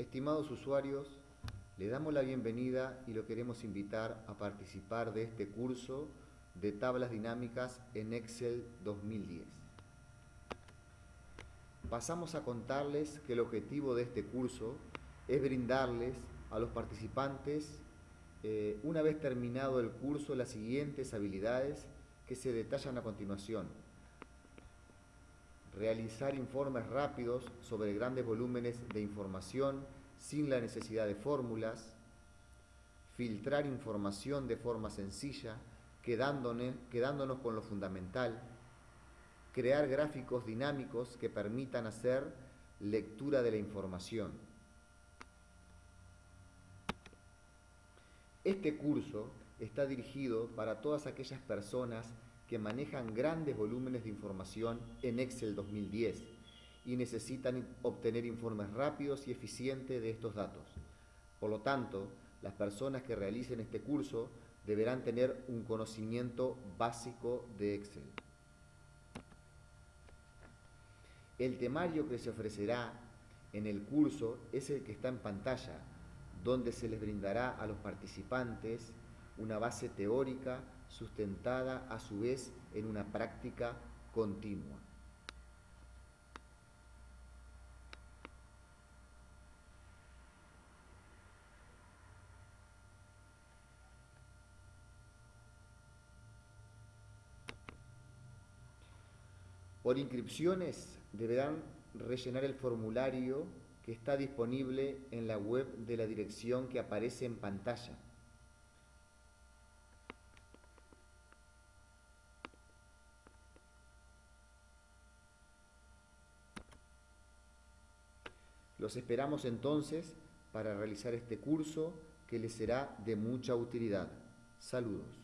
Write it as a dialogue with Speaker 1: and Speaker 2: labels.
Speaker 1: Estimados usuarios, le damos la bienvenida y lo queremos invitar a participar de este curso de tablas dinámicas en Excel 2010. Pasamos a contarles que el objetivo de este curso es brindarles a los participantes, eh, una vez terminado el curso, las siguientes habilidades que se detallan a continuación. Realizar informes rápidos sobre grandes volúmenes de información sin la necesidad de fórmulas. Filtrar información de forma sencilla, quedándonos, quedándonos con lo fundamental. Crear gráficos dinámicos que permitan hacer lectura de la información Este curso está dirigido para todas aquellas personas que manejan grandes volúmenes de información en Excel 2010 y necesitan obtener informes rápidos y eficientes de estos datos. Por lo tanto, las personas que realicen este curso deberán tener un conocimiento básico de Excel. El temario que se ofrecerá en el curso es el que está en pantalla, donde se les brindará a los participantes una base teórica sustentada a su vez en una práctica continua. Por inscripciones deberán rellenar el formulario que está disponible en la web de la dirección que aparece en pantalla. Los esperamos entonces para realizar este curso que les será de mucha utilidad. Saludos.